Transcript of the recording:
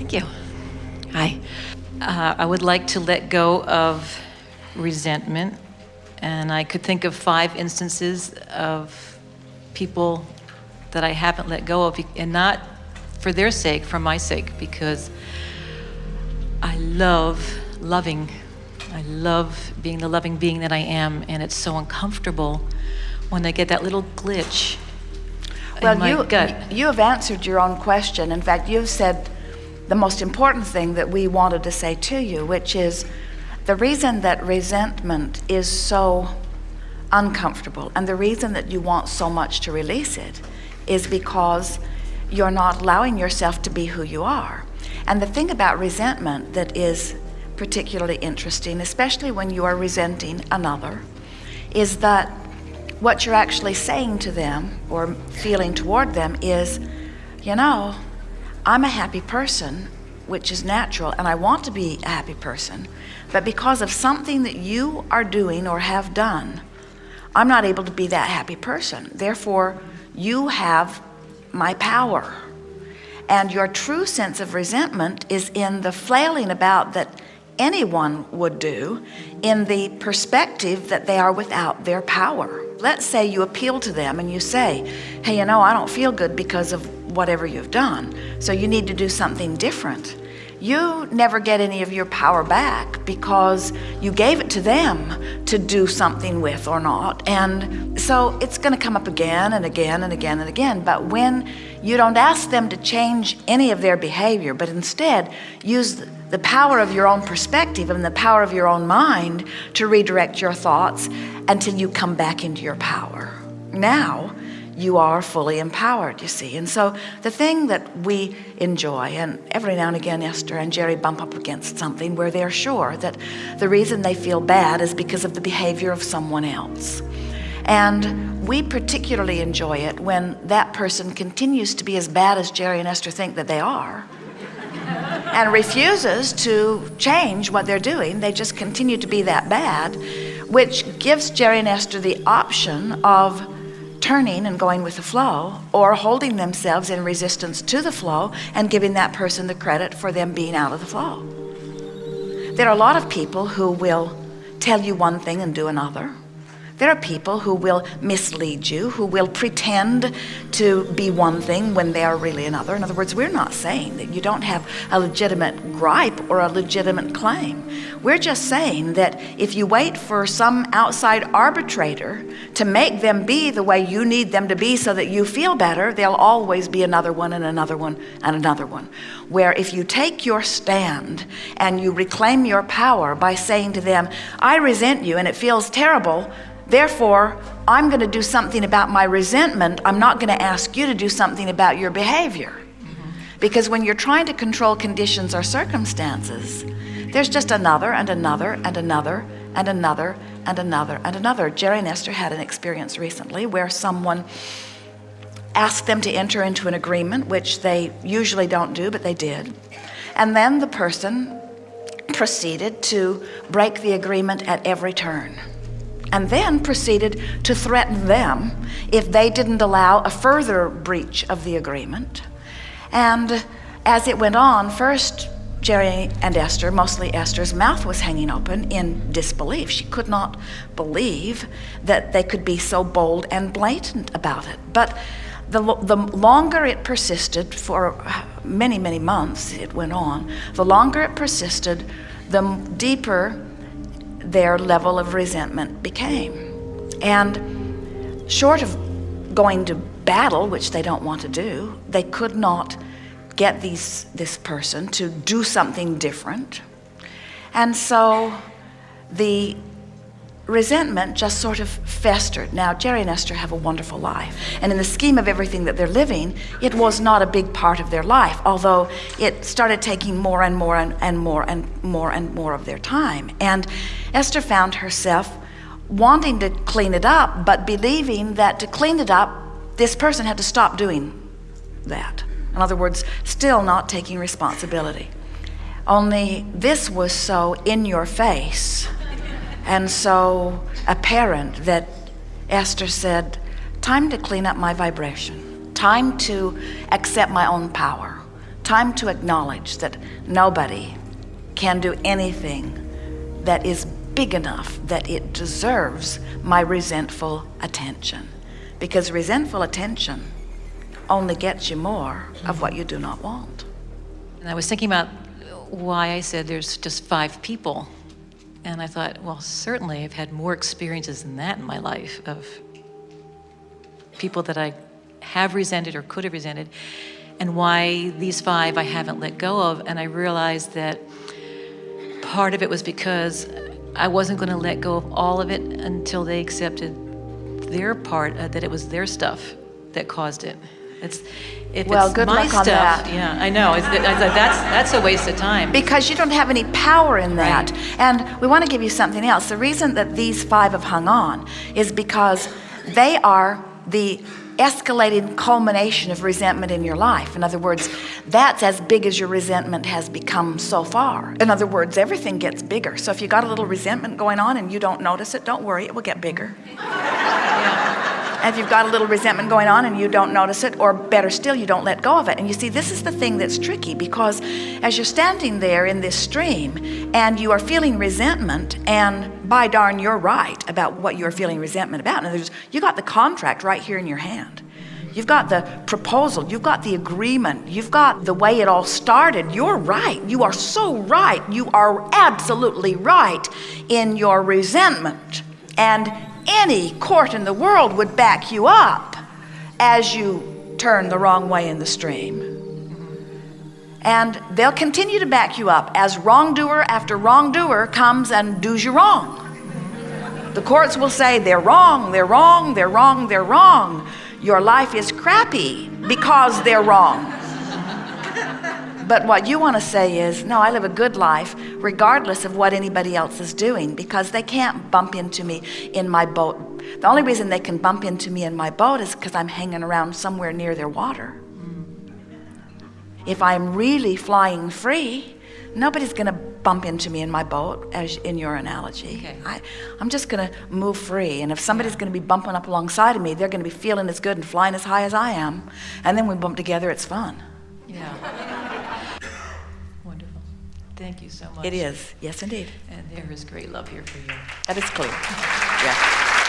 Thank you. Hi. Uh, I would like to let go of resentment, and I could think of five instances of people that I haven't let go of, and not for their sake, for my sake, because I love loving. I love being the loving being that I am, and it's so uncomfortable when I get that little glitch well, in my you, gut. you have answered your own question. In fact, you've said the most important thing that we wanted to say to you, which is the reason that resentment is so uncomfortable and the reason that you want so much to release it is because you're not allowing yourself to be who you are. And the thing about resentment that is particularly interesting, especially when you are resenting another, is that what you're actually saying to them or feeling toward them is, you know, I'm a happy person, which is natural, and I want to be a happy person, but because of something that you are doing or have done, I'm not able to be that happy person. Therefore, you have my power. And your true sense of resentment is in the flailing about that anyone would do in the perspective that they are without their power. Let's say you appeal to them and you say, hey, you know, I don't feel good because of whatever you've done. So you need to do something different you never get any of your power back because you gave it to them to do something with or not. And so it's going to come up again and again and again and again. But when you don't ask them to change any of their behavior, but instead use the power of your own perspective and the power of your own mind to redirect your thoughts until you come back into your power. Now, you are fully empowered, you see. And so the thing that we enjoy, and every now and again Esther and Jerry bump up against something where they're sure that the reason they feel bad is because of the behavior of someone else. And we particularly enjoy it when that person continues to be as bad as Jerry and Esther think that they are and refuses to change what they're doing. They just continue to be that bad, which gives Jerry and Esther the option of turning and going with the flow or holding themselves in resistance to the flow and giving that person the credit for them being out of the flow. There are a lot of people who will tell you one thing and do another. There are people who will mislead you, who will pretend to be one thing when they are really another. In other words, we're not saying that you don't have a legitimate gripe or a legitimate claim. We're just saying that if you wait for some outside arbitrator to make them be the way you need them to be so that you feel better, there'll always be another one and another one and another one. Where if you take your stand and you reclaim your power by saying to them, I resent you and it feels terrible, Therefore, I'm going to do something about my resentment. I'm not going to ask you to do something about your behavior. Because when you're trying to control conditions or circumstances, there's just another and another and another and another and another and another. Jerry and Esther had an experience recently where someone asked them to enter into an agreement, which they usually don't do, but they did. And then the person proceeded to break the agreement at every turn and then proceeded to threaten them if they didn't allow a further breach of the agreement. And as it went on, first Jerry and Esther, mostly Esther's mouth was hanging open in disbelief. She could not believe that they could be so bold and blatant about it. But the, the longer it persisted, for many, many months it went on, the longer it persisted, the deeper their level of resentment became. And short of going to battle, which they don't want to do, they could not get these, this person to do something different. And so the resentment just sort of festered. Now, Jerry and Esther have a wonderful life. And in the scheme of everything that they're living, it was not a big part of their life, although it started taking more and more and, and more and more and more of their time. And Esther found herself wanting to clean it up, but believing that to clean it up, this person had to stop doing that. In other words, still not taking responsibility. Only this was so in your face and so apparent that Esther said, time to clean up my vibration, time to accept my own power, time to acknowledge that nobody can do anything that is big enough that it deserves my resentful attention. Because resentful attention only gets you more of what you do not want. And I was thinking about why I said there's just five people. And I thought, well, certainly I've had more experiences than that in my life of people that I have resented or could have resented, and why these five I haven't let go of. And I realized that part of it was because I wasn't going to let go of all of it until they accepted their part, uh, that it was their stuff that caused it. It's, if Well, it's good my luck on stuff, that. yeah, I know. It's, it's, that's, that's a waste of time. Because you don't have any power in that. Right. And we want to give you something else. The reason that these five have hung on is because they are the escalating culmination of resentment in your life. In other words, that's as big as your resentment has become so far. In other words, everything gets bigger. So if you got a little resentment going on and you don't notice it, don't worry, it will get bigger. And if you've got a little resentment going on and you don't notice it, or better still, you don't let go of it. And you see, this is the thing that's tricky because as you're standing there in this stream and you are feeling resentment, and by darn, you're right about what you're feeling resentment about. Words, you got the contract right here in your hand. You've got the proposal, you've got the agreement, you've got the way it all started. You're right. You are so right. You are absolutely right in your resentment. And any court in the world would back you up as you turn the wrong way in the stream. And they'll continue to back you up as wrongdoer after wrongdoer comes and does you wrong. The courts will say they're wrong, they're wrong, they're wrong, they're wrong. Your life is crappy because they're wrong. But what you want to say is, no, I live a good life regardless of what anybody else is doing because they can't bump into me in my boat. The only reason they can bump into me in my boat is because I'm hanging around somewhere near their water. If I'm really flying free, nobody's going to bump into me in my boat, as in your analogy. Okay. I, I'm just going to move free. And if somebody's going to be bumping up alongside of me, they're going to be feeling as good and flying as high as I am. And then we bump together, it's fun. Yeah. Thank you so much. It is. Yes, indeed. And there is great love here for you. That is clear. Yeah.